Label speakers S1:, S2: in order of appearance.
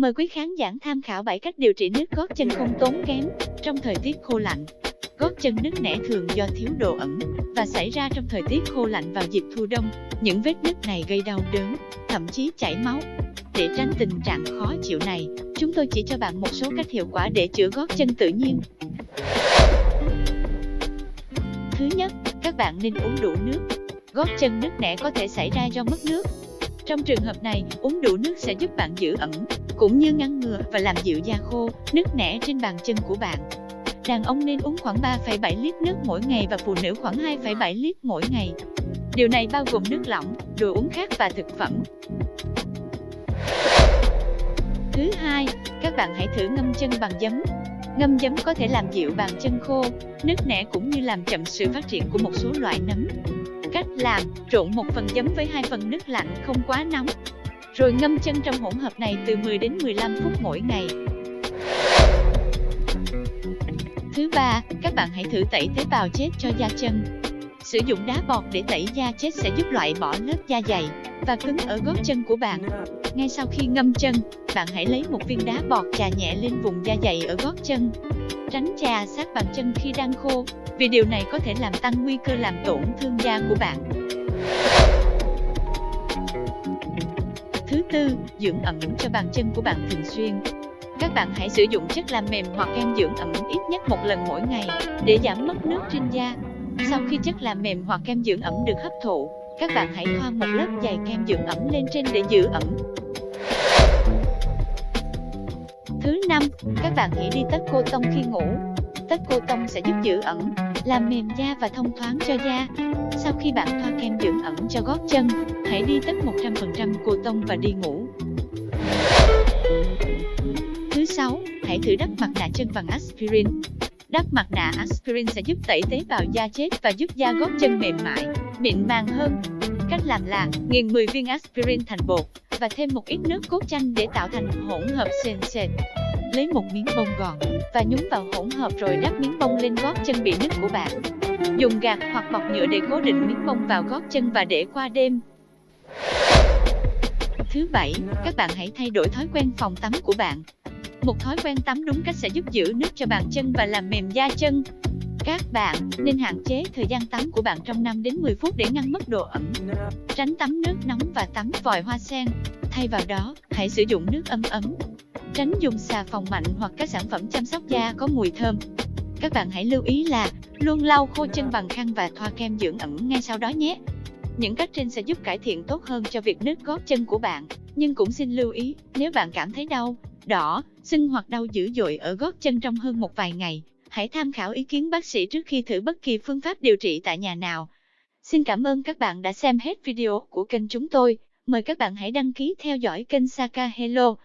S1: Mời quý khán giả tham khảo 7 cách điều trị nứt gót chân không tốn kém trong thời tiết khô lạnh. Gót chân nứt nẻ thường do thiếu độ ẩm và xảy ra trong thời tiết khô lạnh vào dịp thu đông. Những vết nứt này gây đau đớn, thậm chí chảy máu. Để tránh tình trạng khó chịu này, chúng tôi chỉ cho bạn một số cách hiệu quả để chữa gót chân tự nhiên. Thứ nhất, các bạn nên uống đủ nước. Gót chân nứt nẻ có thể xảy ra do mất nước. Trong trường hợp này, uống đủ nước sẽ giúp bạn giữ ẩm, cũng như ngăn ngừa và làm dịu da khô, nứt nẻ trên bàn chân của bạn. Đàn ông nên uống khoảng 3,7 lít nước mỗi ngày và phụ nữ khoảng 2,7 lít mỗi ngày. Điều này bao gồm nước lỏng, đồ uống khác và thực phẩm. Thứ hai, các bạn hãy thử ngâm chân bằng giấm. Ngâm giấm có thể làm dịu bàn chân khô, nứt nẻ cũng như làm chậm sự phát triển của một số loại nấm. Cách làm, trộn một phần giấm với hai phần nước lạnh không quá nóng. Rồi ngâm chân trong hỗn hợp này từ 10 đến 15 phút mỗi ngày. Thứ ba, các bạn hãy thử tẩy tế bào chết cho da chân. Sử dụng đá bọt để tẩy da chết sẽ giúp loại bỏ lớp da dày và cứng ở gót chân của bạn. Ngay sau khi ngâm chân, bạn hãy lấy một viên đá bọt chà nhẹ lên vùng da dày ở gót chân. Tránh chà sát bàn chân khi đang khô, vì điều này có thể làm tăng nguy cơ làm tổn thương da của bạn. Dưỡng ẩm cho bàn chân của bạn thường xuyên. Các bạn hãy sử dụng chất làm mềm hoặc kem dưỡng ẩm ít nhất một lần mỗi ngày để giảm mất nước trên da. Sau khi chất làm mềm hoặc kem dưỡng ẩm được hấp thụ, các bạn hãy thoa một lớp dày kem dưỡng ẩm lên trên để giữ ẩm. Thứ năm, các bạn hãy đi tất cô tông khi ngủ. Tất cô tông sẽ giúp giữ ẩm, làm mềm da và thông thoáng cho da. Sau khi bạn thoa kem dưỡng ẩm cho gót chân, hãy đi tất 100% cô tông và đi ngủ. Hãy thử đắp mặt nạ chân bằng aspirin. Đắp mặt nạ aspirin sẽ giúp tẩy tế bào da chết và giúp da gót chân mềm mại, mịn màng hơn. Cách làm là nghiền 10 viên aspirin thành bột và thêm một ít nước cốt chanh để tạo thành hỗn hợp sền sệt. Lấy một miếng bông gòn và nhúng vào hỗn hợp rồi đắp miếng bông lên gót chân bị nứt của bạn. Dùng gạt hoặc bọc nhựa để cố định miếng bông vào gót chân và để qua đêm. Thứ bảy, các bạn hãy thay đổi thói quen phòng tắm của bạn. Một thói quen tắm đúng cách sẽ giúp giữ nước cho bàn chân và làm mềm da chân. Các bạn nên hạn chế thời gian tắm của bạn trong 5 đến 10 phút để ngăn mất độ ẩm. Tránh tắm nước nóng và tắm vòi hoa sen. Thay vào đó, hãy sử dụng nước ấm ấm. Tránh dùng xà phòng mạnh hoặc các sản phẩm chăm sóc da có mùi thơm. Các bạn hãy lưu ý là luôn lau khô chân bằng khăn và thoa kem dưỡng ẩm ngay sau đó nhé. Những cách trên sẽ giúp cải thiện tốt hơn cho việc nứt gót chân của bạn. Nhưng cũng xin lưu ý, nếu bạn cảm thấy đau, đỏ, sưng hoặc đau dữ dội ở gót chân trong hơn một vài ngày, hãy tham khảo ý kiến bác sĩ trước khi thử bất kỳ phương pháp điều trị tại nhà nào. Xin cảm ơn các bạn đã xem hết video của kênh chúng tôi. Mời các bạn hãy đăng ký theo dõi kênh Saka Hello.